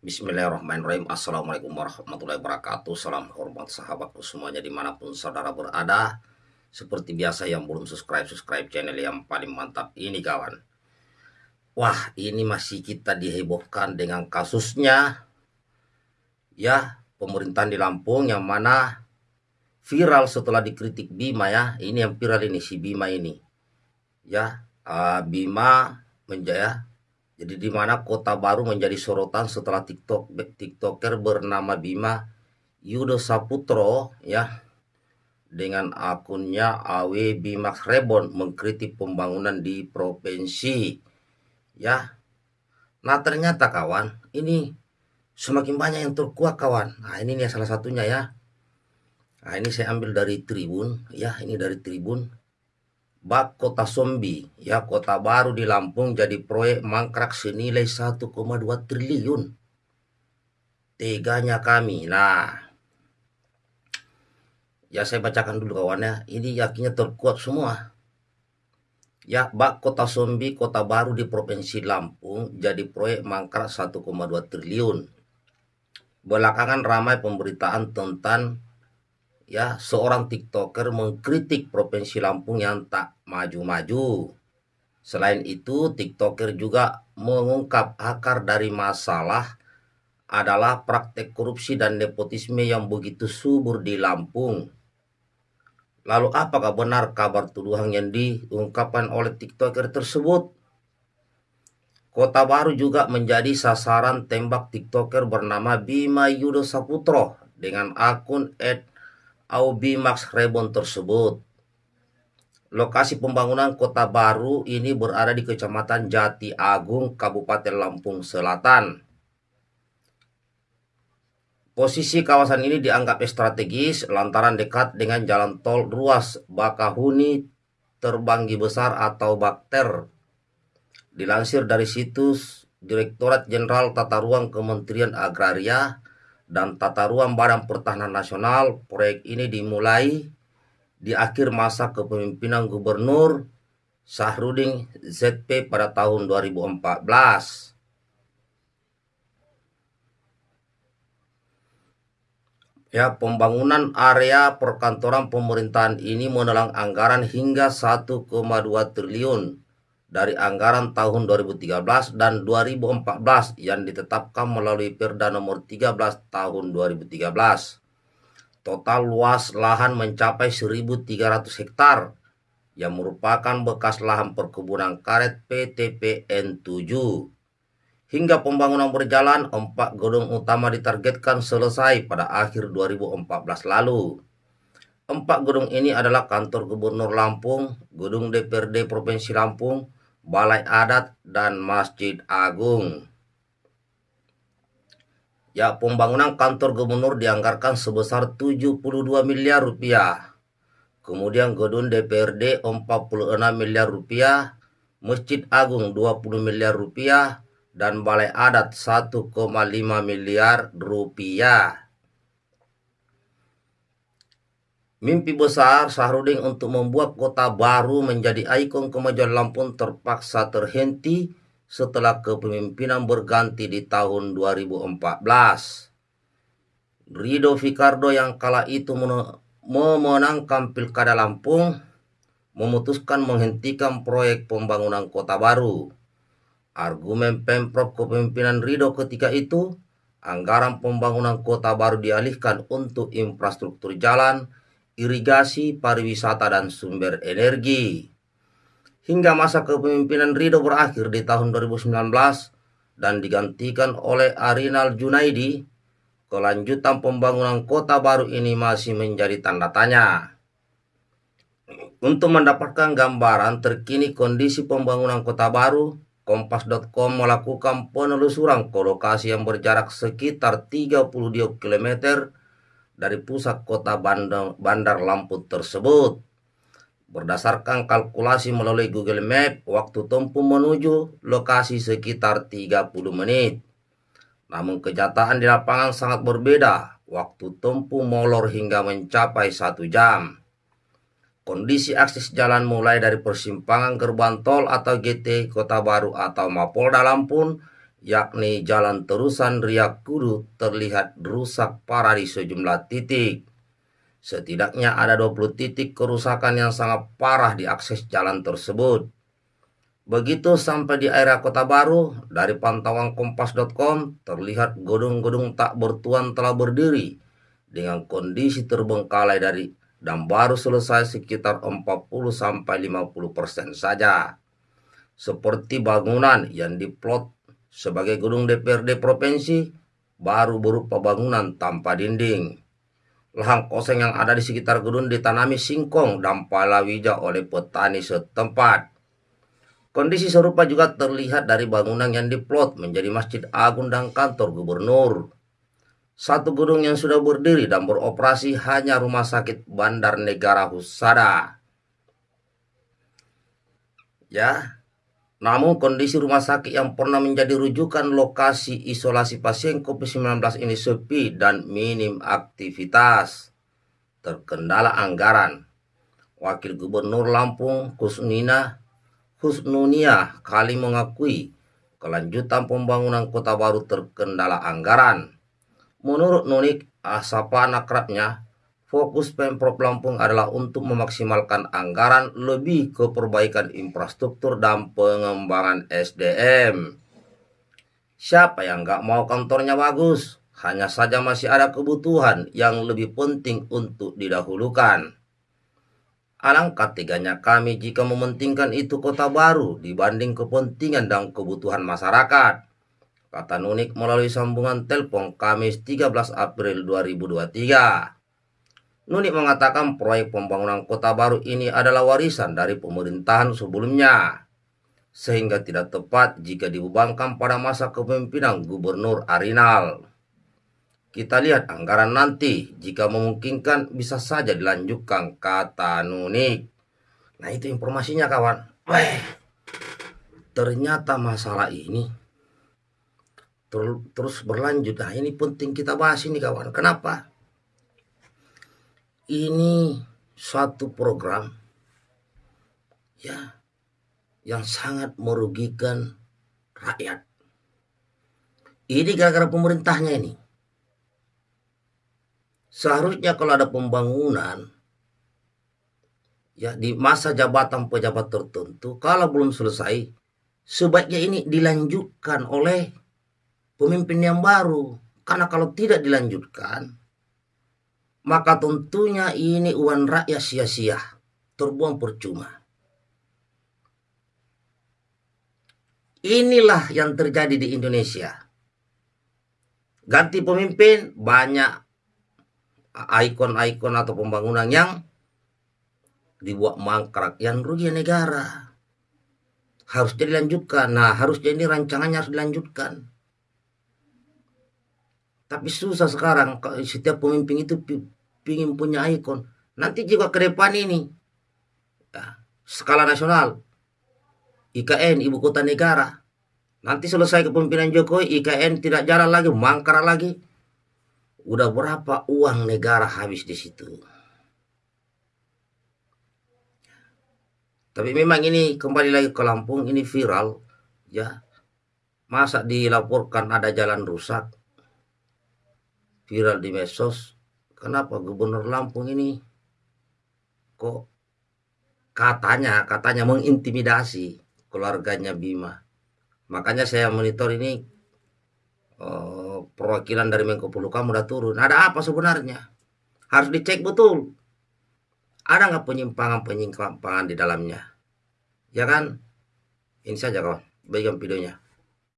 Bismillahirrahmanirrahim. Assalamualaikum warahmatullahi wabarakatuh. Salam hormat sahabatku semuanya di mana pun saudara berada. Seperti biasa yang belum subscribe-subscribe channel yang paling mantap ini kawan. Wah ini masih kita dihebohkan dengan kasusnya Ya pemerintahan di Lampung yang mana viral setelah dikritik Bima ya. Ini yang viral ini si Bima ini. Ya uh, Bima menjaya jadi di mana kota baru menjadi sorotan setelah TikTok TikToker bernama Bima Yudo Saputro ya dengan akunnya AW Bimax Rebon mengkritik pembangunan di provinsi ya. Nah ternyata kawan ini semakin banyak yang terkuat kawan. Nah ini nih salah satunya ya. Nah ini saya ambil dari Tribun ya ini dari Tribun bak kota Sombi, ya kota baru di Lampung jadi proyek mangkrak senilai 1,2 triliun. Teganya kami. Nah, ya saya bacakan dulu kawannya. Ini yakinnya terkuat semua. Ya, bak kota Sombi, kota baru di Provinsi Lampung jadi proyek mangkrak 1,2 triliun. Belakangan ramai pemberitaan tentang ya seorang tiktoker mengkritik provinsi Lampung yang tak maju-maju. Selain itu, tiktoker juga mengungkap akar dari masalah adalah praktek korupsi dan nepotisme yang begitu subur di Lampung. Lalu apakah benar kabar tuduhan yang diungkapkan oleh tiktoker tersebut? Kota Baru juga menjadi sasaran tembak tiktoker bernama Bima Yudo Saputro dengan akun Aubi Max Rebon tersebut. Lokasi pembangunan kota baru ini berada di Kecamatan Jati Agung, Kabupaten Lampung Selatan. Posisi kawasan ini dianggap strategis lantaran dekat dengan jalan tol ruas Bakahuni Terbanggi Besar atau Bakter. Dilansir dari situs Direktorat Jenderal Tata Ruang Kementerian Agraria, dan tata ruang Badan Pertahanan Nasional, proyek ini dimulai di akhir masa kepemimpinan Gubernur Sahrudin ZP pada tahun 2014. Ya, pembangunan area perkantoran pemerintahan ini menelang anggaran hingga 1,2 triliun dari anggaran tahun 2013 dan 2014 yang ditetapkan melalui Perda nomor 13 tahun 2013. Total luas lahan mencapai 1.300 hektar yang merupakan bekas lahan perkebunan karet PTPN 7. Hingga pembangunan berjalan, empat gedung utama ditargetkan selesai pada akhir 2014 lalu. Empat gedung ini adalah kantor Gubernur Lampung, gedung DPRD Provinsi Lampung, Balai Adat, dan Masjid Agung. Ya, pembangunan kantor gubernur dianggarkan sebesar 72 miliar rupiah. Kemudian gedung DPRD 46 miliar rupiah, Masjid Agung 20 miliar rupiah, dan Balai Adat 1,5 miliar rupiah. Mimpi besar Sahrudin untuk membuat kota baru menjadi ikon kemajuan Lampung terpaksa terhenti setelah kepemimpinan berganti di tahun 2014. Rido Fikardo yang kala itu memenangkan Pilkada Lampung memutuskan menghentikan proyek pembangunan kota baru. Argumen Pemprov kepemimpinan Rido ketika itu, anggaran pembangunan kota baru dialihkan untuk infrastruktur jalan, irigasi, pariwisata, dan sumber energi. Hingga masa kepemimpinan Rido berakhir di tahun 2019 dan digantikan oleh Arinal Junaidi, kelanjutan pembangunan kota baru ini masih menjadi tanda tanya. Untuk mendapatkan gambaran terkini kondisi pembangunan kota baru, Kompas.com melakukan penelusuran ke lokasi yang berjarak sekitar 32 km dari pusat kota Bandar, Bandar Lampung tersebut. Berdasarkan kalkulasi melalui Google Map, waktu tempuh menuju lokasi sekitar 30 menit. Namun kenyataan di lapangan sangat berbeda, waktu tempuh molor hingga mencapai satu jam. Kondisi akses jalan mulai dari persimpangan gerbang tol atau GT Kota Baru atau Mapolda Lampung yakni jalan terusan Riak Kudu terlihat rusak parah di sejumlah titik. Setidaknya ada 20 titik kerusakan yang sangat parah di akses jalan tersebut. Begitu sampai di area Kota Baru, dari pantauan kompas.com terlihat gedung-gedung tak bertuan telah berdiri dengan kondisi terbengkalai dari dan baru selesai sekitar 40 sampai 50% saja. Seperti bangunan yang diplot sebagai gedung DPRD provinsi baru berupa bangunan tanpa dinding. Lahan kosong yang ada di sekitar gedung ditanami singkong dan palawija oleh petani setempat. Kondisi serupa juga terlihat dari bangunan yang diplot menjadi Masjid Agung dan kantor gubernur. Satu gedung yang sudah berdiri dan beroperasi hanya Rumah Sakit Bandar Negara Husada. Ya, namun kondisi rumah sakit yang pernah menjadi rujukan lokasi isolasi pasien COVID-19 ini sepi dan minim aktivitas. Terkendala anggaran. Wakil Gubernur Lampung Kusnina Husnunia kali mengakui kelanjutan pembangunan kota baru terkendala anggaran. Menurut Nunik, asapan akrabnya, fokus Pemprov Lampung adalah untuk memaksimalkan anggaran lebih ke perbaikan infrastruktur dan pengembangan SDM. Siapa yang nggak mau kantornya bagus? Hanya saja masih ada kebutuhan yang lebih penting untuk didahulukan. Alangkah teganya kami jika mementingkan itu kota baru dibanding kepentingan dan kebutuhan masyarakat. Kata Nunik melalui sambungan telepon Kamis 13 April 2023. Nunik mengatakan proyek pembangunan kota baru ini adalah warisan dari pemerintahan sebelumnya. Sehingga tidak tepat jika dibebankan pada masa kepemimpinan Gubernur Arinal. Kita lihat anggaran nanti, jika memungkinkan bisa saja dilanjutkan, kata Nunik. Nah itu informasinya kawan. Weh, ternyata masalah ini ter terus berlanjut. Nah ini penting kita bahas ini kawan. Kenapa? Ini suatu program ya yang sangat merugikan rakyat. Ini gara-gara pemerintahnya ini. Seharusnya kalau ada pembangunan ya di masa jabatan pejabat tertentu kalau belum selesai sebaiknya ini dilanjutkan oleh pemimpin yang baru karena kalau tidak dilanjutkan maka tentunya ini uang rakyat sia-sia terbuang percuma. Inilah yang terjadi di Indonesia. Ganti pemimpin banyak ikon-ikon atau pembangunan yang dibuat mangkrak yang rugi negara. Harus dilanjutkan. Nah harus jadi rancangannya harus dilanjutkan tapi susah sekarang. Setiap pemimpin itu ingin punya ikon. Nanti juga ke depan ini. Ya, skala nasional. IKN ibu kota negara. Nanti selesai kepemimpinan Jokowi IKN tidak jalan lagi mangkrak lagi. Udah berapa uang negara habis di situ. Tapi memang ini kembali lagi ke Lampung ini viral ya. Masa dilaporkan ada jalan rusak viral di medsos. Kenapa gubernur Lampung ini kok katanya katanya mengintimidasi keluarganya Bima. Makanya saya monitor ini uh, perwakilan dari Menko Polhukam udah turun. Ada apa sebenarnya? Harus dicek betul. Ada nggak penyimpangan-penyimpangan di dalamnya? Ya kan? Ini saja kawan. Bagikan videonya.